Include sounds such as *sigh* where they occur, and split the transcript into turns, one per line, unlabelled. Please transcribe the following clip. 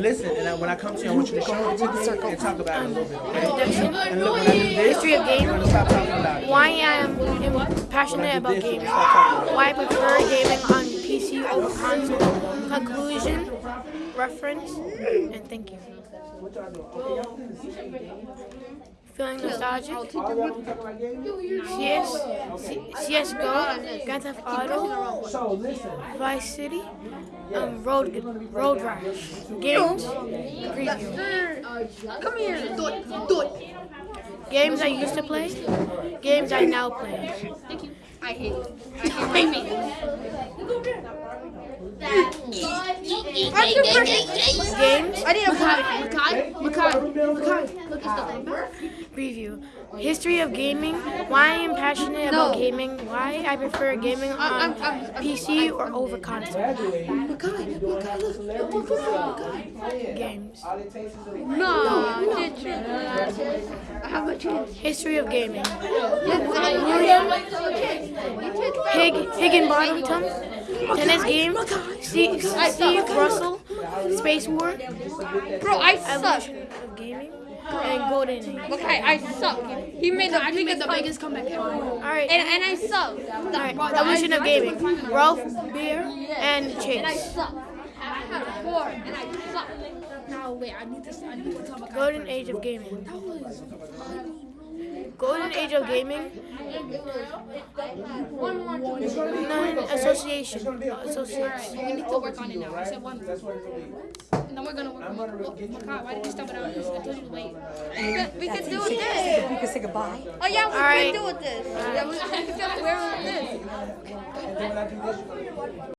listen, and I, when I come to you, I want you to show me the game and talk about it a little bit, okay?
Introduction.
And look, when I do this,
History of
I'm
games.
stop talking about it.
Why I am passionate about
This,
games.
stop talking about it.
Why I prefer gaming on PC over console. Conclusion, reference, and thank you. Feeling nostalgic.
All y'all be talking about games?
CS, C- CSGO, Grand Theft Auto,
So listen,
Vice City, um, Road Road Rash, games, preview.
Come here. Do it. Do it.
Games I used to play, games I now play.
Thank you. I hate it. I hate me.
Games,
I need a Makai. Makai. Makai. Makai. Look at the
preview. History of gaming, why I am passionate about gaming, why I prefer gaming on
I'm- I'm- I'm-
PC or over console.
Makai. Makai. Look. Look. Look.
Games.
all it takes is a
No, did you? I have a chance.
History of gaming.
William.
Hig, Higinbotham, tennis game, Steve, Steve Russell, Space War,
Bro, I suck.
of gaming, and golden age.
Okay, I suck. He made the biggest,
biggest comeback ever.
All right,
and and I suck.
all right. Evolution of gaming. Ralph Baer and
And I
Chase.
suck. I have four, and I suck.
Now wait, I need to I need to talk about
Golden age of gaming.
that was
Golden age of gaming.
One more. two.
Non association.
Alright, we need to work on it now. I said one.
That's what it's gonna.
And then we're gonna work on it. Oh, Makai, why did you stop it out? I told you to wait.
We can, do it this.
We can say goodbye.
Oh yeah, we
Alright.
can do *laughs* *laughs* it this. Yeah, we, we can wear it this.